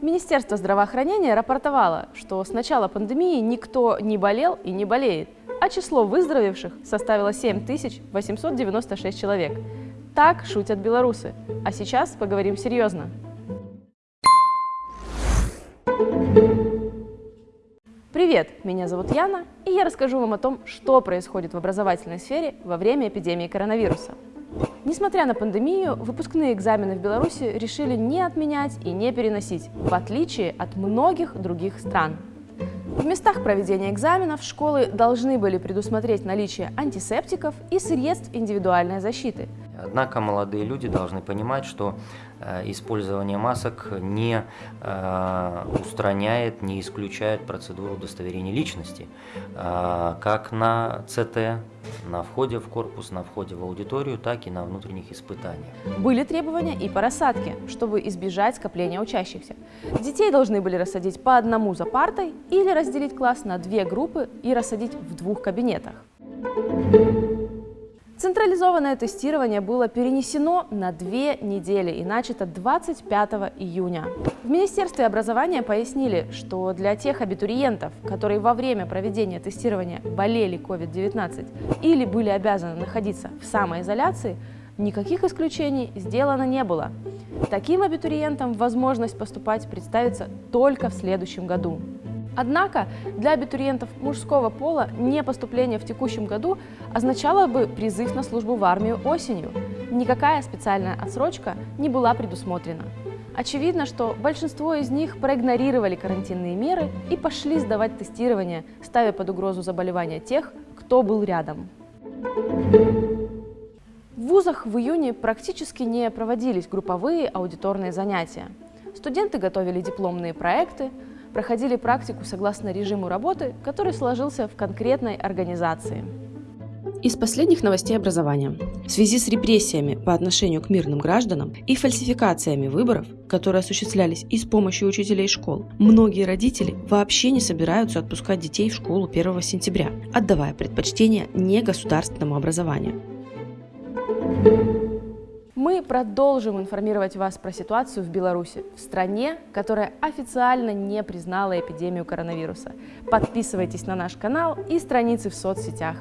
Министерство здравоохранения рапортовало, что с начала пандемии никто не болел и не болеет, а число выздоровевших составило 7896 человек. Так шутят белорусы. А сейчас поговорим серьезно. Привет, меня зовут Яна, и я расскажу вам о том, что происходит в образовательной сфере во время эпидемии коронавируса. Несмотря на пандемию, выпускные экзамены в Беларуси решили не отменять и не переносить, в отличие от многих других стран. В местах проведения экзаменов школы должны были предусмотреть наличие антисептиков и средств индивидуальной защиты – Однако молодые люди должны понимать, что э, использование масок не э, устраняет, не исключает процедуру удостоверения личности, э, как на ЦТ, на входе в корпус, на входе в аудиторию, так и на внутренних испытаниях. Были требования и по рассадке, чтобы избежать скопления учащихся. Детей должны были рассадить по одному за партой или разделить класс на две группы и рассадить в двух кабинетах. Централизованное тестирование было перенесено на две недели и начато 25 июня. В Министерстве образования пояснили, что для тех абитуриентов, которые во время проведения тестирования болели COVID-19 или были обязаны находиться в самоизоляции, никаких исключений сделано не было. Таким абитуриентам возможность поступать представится только в следующем году. Однако для абитуриентов мужского пола не поступление в текущем году означало бы призыв на службу в армию осенью. Никакая специальная отсрочка не была предусмотрена. Очевидно, что большинство из них проигнорировали карантинные меры и пошли сдавать тестирование, ставя под угрозу заболевания тех, кто был рядом. В вузах в июне практически не проводились групповые аудиторные занятия. Студенты готовили дипломные проекты, проходили практику согласно режиму работы, который сложился в конкретной организации. Из последних новостей образования. В связи с репрессиями по отношению к мирным гражданам и фальсификациями выборов, которые осуществлялись и с помощью учителей школ, многие родители вообще не собираются отпускать детей в школу 1 сентября, отдавая предпочтение негосударственному образованию. Мы продолжим информировать вас про ситуацию в Беларуси, в стране, которая официально не признала эпидемию коронавируса. Подписывайтесь на наш канал и страницы в соцсетях.